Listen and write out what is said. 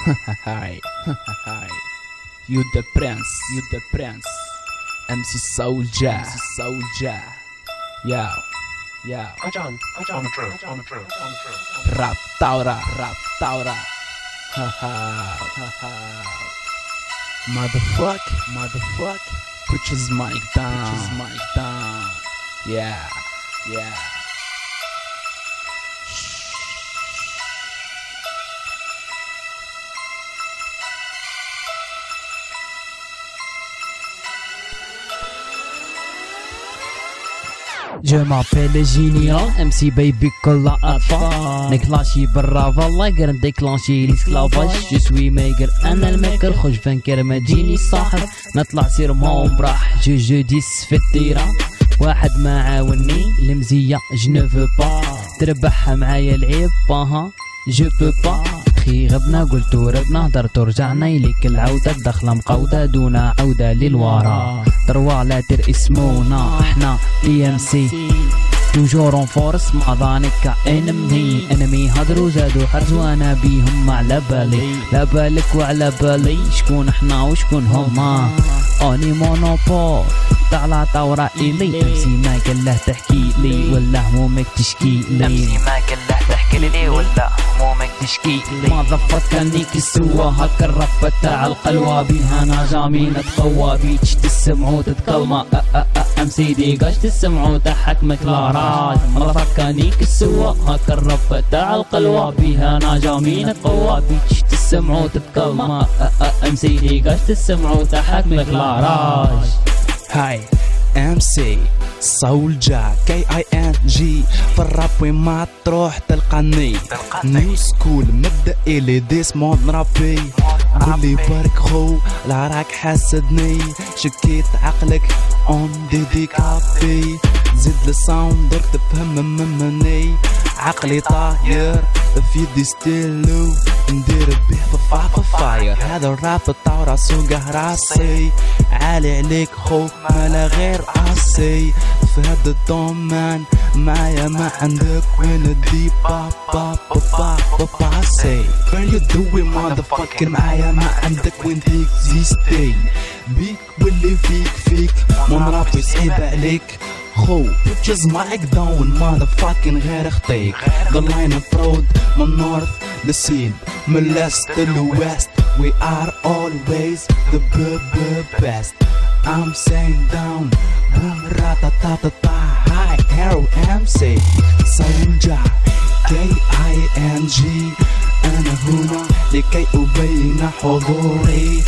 Hi. Hi. You the prince. You the prince. MC Soldier. MC Soldier. Yo. Yo. Ajan, Ajan, on the drill, on the drill, on the drill. Rap Taura. Rap Taura. Ha ha. Ha ha. Motherfuck. Motherfuck. Put his mic down. Put his mic down. Yeah. Yeah. Je m'appelle Général, MC Baby كل أطفال نكلاشي برا والله قرن ديكلاشي الاسكلافاج جو سوي ميجر أنا الميكر خش فنكر ما تجيني صاحب نطلع سير موم براح جو جو ديس في الديرة واحد ما عاوني المزية جنو با تربحها معايا العيب باها جو بو با أخي غبنا قلت ربنا هدرت رجعنا إليك العودة الدخلة مقودة دون عودة للوراء تروا لا تر اسمونا إحنا دي ام سي توجور اون فورس مع ذانك انمي انمي هدرو زادو حرز وأنا بيهم على بالي. لا بالك وعلى بالي شكون إحنا وشكون هما؟ أني مونوبول طالع طورة إلي. أمسي ما قال تحكي لي ولا همومك تشكي لي. أمسي ما قال تحكي لي ولا همومك تشكي لي ما ضفت كانيك السوا. هكا الرفة تاع القلوة بيها نجامي نتقوى بيتش تسمعوا تتكلمة امسي دي قاش لا راج ما ضفت كانيك السوا. هكا الرفة تاع القلوة بيها نجامي نتقوى بيتش تسمعوا تتكلمة امسي دي قاش تسمعوا تحكمك لا راج هاي ام سي سولجا كي اي ان جي في الراب وين ما تروح تلقاني. نيو سكول مبدا الي ديس مود رابي. قولي بارك خو لا راك حاسدني. شكيت عقلك اون ديدي كافي زيد الساوند درك تفهم مني. عقلي طاير في يدي ستيلو ندير به في فاير هذا الراب طاو راسو راسي. عالي عليك خو مالا غير عصي في هذا الدومان معايا ما عندك وين دي با با با با با با سي. Where you doing motherfucker معايا ما عندك وين تكزيستي بيك واللي فيك فيك. من ربي صعيب عليك خو put مايك داون motherfucking غير خطيك The line of road من north. the scene من last to the west We are always the best I'm saying down boom rata ta ta ta Hi Arrow MC Soldier K I N G أنا هنا لكي أبين حضوري